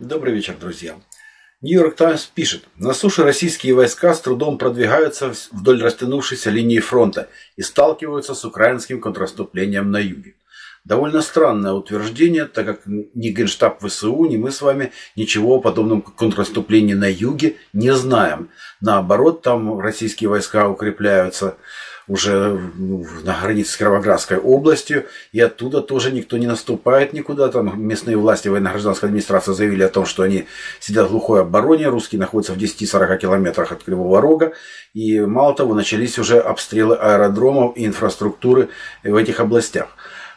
Добрый вечер, друзья. Нью-Йорк Таймс пишет, на суше российские войска с трудом продвигаются вдоль растянувшейся линии фронта и сталкиваются с украинским контраступлением на юге. Довольно странное утверждение, так как ни Генштаб ВСУ, ни мы с вами ничего о подобном контраступлении на юге не знаем. Наоборот, там российские войска укрепляются уже на границе с Кировоградской областью, и оттуда тоже никто не наступает никуда. Там местные власти, военно-гражданская администрация заявили о том, что они сидят в глухой обороне, русские находятся в 10-40 километрах от Кривого Рога, и мало того, начались уже обстрелы аэродромов и инфраструктуры в этих областях.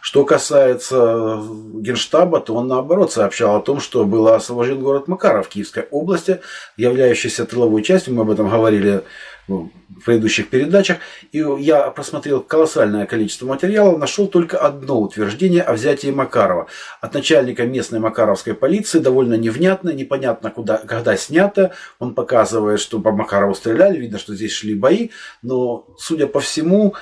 Что касается Генштаба, то он наоборот сообщал о том, что был освобожден город Макаров Киевской области, являющийся тыловой частью, мы об этом говорили в предыдущих передачах, и я просмотрел колоссальное количество материалов, нашел только одно утверждение о взятии Макарова. От начальника местной макаровской полиции довольно невнятно, непонятно, куда, когда снято. Он показывает, что по Макарову стреляли, видно, что здесь шли бои, но, судя по всему,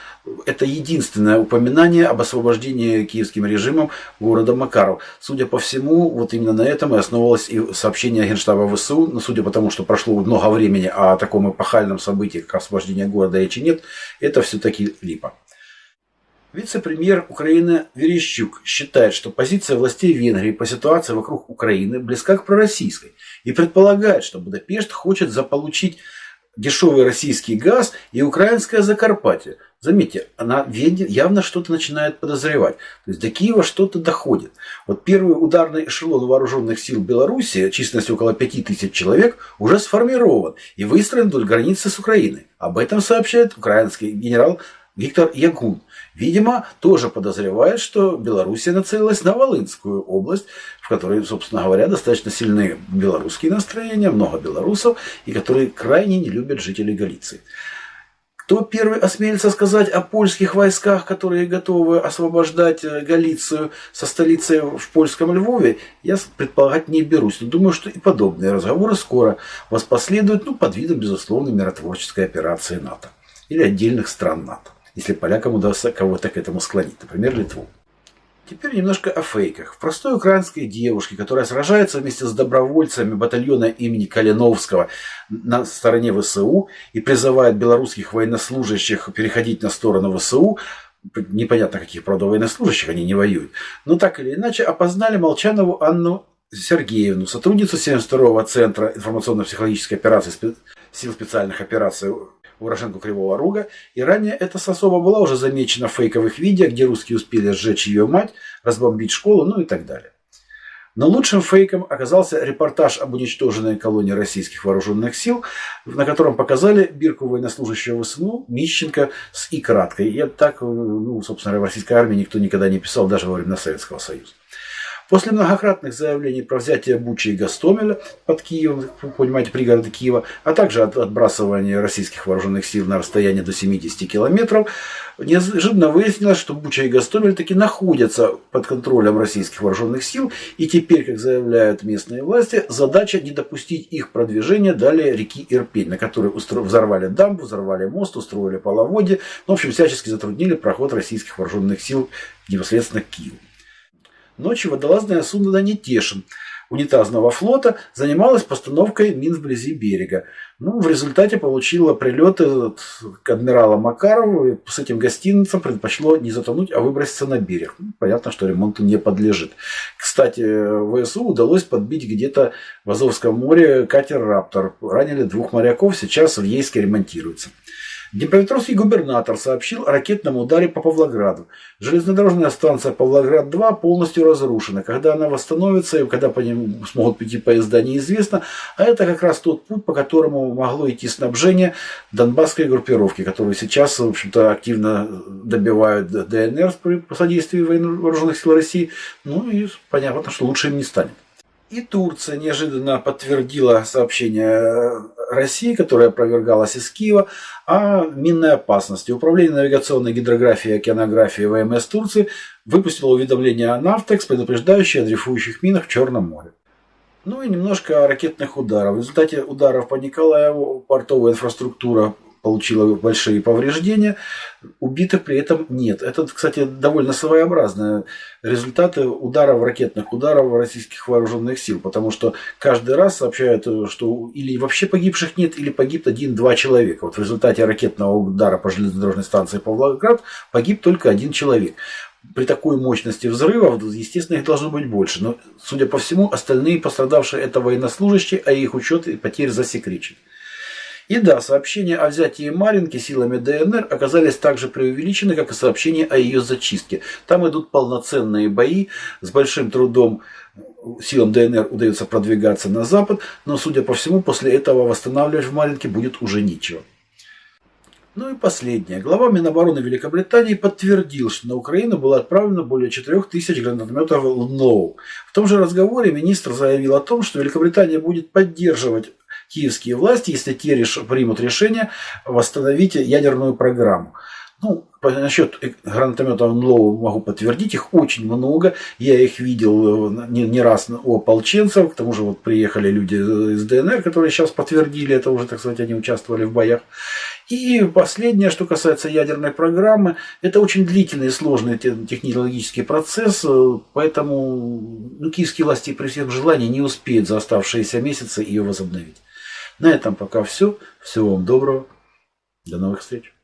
это единственное упоминание об освобождении киевским режимом города Макаров. Судя по всему, вот именно на этом и основывалось и сообщение Генштаба ВСУ, но судя по тому, что прошло много времени о таком эпохальном событии, как освобождение города речи нет, это все-таки липа. Вице-премьер Украины Верещук считает, что позиция властей Венгрии по ситуации вокруг Украины близка к пророссийской и предполагает, что Будапешт хочет заполучить дешевый российский газ и украинское Закарпатье. Заметьте, она явно что-то начинает подозревать. То есть до Киева что-то доходит. Вот первый ударный эшелон вооруженных сил Беларуси, численностью около 5000 человек, уже сформирован и выстроен вдоль границы с Украиной. Об этом сообщает украинский генерал Виктор Ягун. Видимо, тоже подозревает, что Белоруссия нацелилась на Волынскую область, в которой, собственно говоря, достаточно сильные белорусские настроения, много белорусов, и которые крайне не любят жителей Галиции. Кто первый осмелится сказать о польских войсках, которые готовы освобождать э, Галицию со столицей в польском Львове, я предполагать не берусь. Но думаю, что и подобные разговоры скоро воспоследуют ну, под видом, безусловно, миротворческой операции НАТО или отдельных стран НАТО, если полякам удастся кого-то к этому склонить, например, Литву. Теперь немножко о фейках. В простой украинской девушке, которая сражается вместе с добровольцами батальона имени Калиновского на стороне ВСУ и призывает белорусских военнослужащих переходить на сторону ВСУ, непонятно каких, правда, военнослужащих, они не воюют, но так или иначе опознали Молчанову Анну Сергеевну, сотрудницу 72-го Центра информационно-психологической операции сил специальных операций уроженку Кривого Рога, и ранее эта сособа была уже замечена в фейковых видео, где русские успели сжечь ее мать, разбомбить школу, ну и так далее. Но лучшим фейком оказался репортаж об уничтоженной колонии российских вооруженных сил, на котором показали бирку военнослужащего ВСНУ Мищенко с и краткой. И так, ну, собственно, в российской армии никто никогда не писал, даже во времена Советского Союза. После многократных заявлений про взятие Бучи и Гастомеля под Киевом, вы понимаете, пригороды Киева, а также от отбрасывания российских вооруженных сил на расстояние до 70 километров, неожиданно выяснилось, что Буча и Гастомель таки находятся под контролем российских вооруженных сил, и теперь, как заявляют местные власти, задача не допустить их продвижения далее реки Ирпень, на которой взорвали дамбу, взорвали мост, устроили половодье, ну, в общем, всячески затруднили проход российских вооруженных сил непосредственно к Киеву. Ночью водолазная судно «Нетешин» унитазного флота занималась постановкой мин вблизи берега. Ну, в результате получила прилеты к адмиралу Макарову и с этим гостиницем предпочло не затонуть, а выброситься на берег. Ну, понятно, что ремонту не подлежит. Кстати, ВСУ удалось подбить где-то в Азовском море катер «Раптор». Ранили двух моряков, сейчас в Ейске ремонтируется. Днепропетровский губернатор сообщил о ракетном ударе по Павлограду. Железнодорожная станция Павлоград-2 полностью разрушена. Когда она восстановится и когда по ним смогут пойти поезда, неизвестно. А это как раз тот путь, по которому могло идти снабжение донбасской группировки, которую сейчас, в общем-то, активно добивают ДНР при содействии вооруженных сил России. Ну и понятно, что лучше им не станет. И Турция неожиданно подтвердила сообщение России, которое опровергалось из Киева, о минной опасности. Управление навигационной гидрографии и океанографии ВМС Турции выпустило уведомление о Нафтекс, предупреждающее о дрейфующих минах в Черном море. Ну и немножко ракетных ударах. В результате ударов по Николаеву портовая инфраструктура получила большие повреждения. Убитых при этом нет. Это, кстати, довольно своеобразные результаты ударов, ракетных ударов российских вооруженных сил, потому что каждый раз сообщают, что или вообще погибших нет, или погиб один-два человека. Вот в результате ракетного удара по железнодорожной станции Павлоград погиб только один человек при такой мощности взрывов, естественно, их должно быть больше. Но, судя по всему, остальные пострадавшие это военнослужащие, а их учет и потерь засекречен. И да, сообщения о взятии Маринки силами ДНР оказались так же преувеличены, как и сообщения о ее зачистке. Там идут полноценные бои, с большим трудом силам ДНР удается продвигаться на запад, но, судя по всему, после этого восстанавливать в Маринке будет уже нечего. Ну и последнее. Глава Минобороны Великобритании подтвердил, что на Украину было отправлено более 4000 гранатометов ЛНОУ. В том же разговоре министр заявил о том, что Великобритания будет поддерживать киевские власти, если те реш... примут решение восстановить ядерную программу. Ну, насчет гранатометов НЛО могу подтвердить, их очень много. Я их видел э, не, не раз у ополченцев, к тому же вот приехали люди из ДНР, которые сейчас подтвердили это уже, так сказать, они участвовали в боях. И последнее, что касается ядерной программы, это очень длительный и сложный технологический процесс, э, поэтому ну, киевские власти при всем желании не успеют за оставшиеся месяцы ее возобновить. На этом пока все. Всего вам доброго. До новых встреч.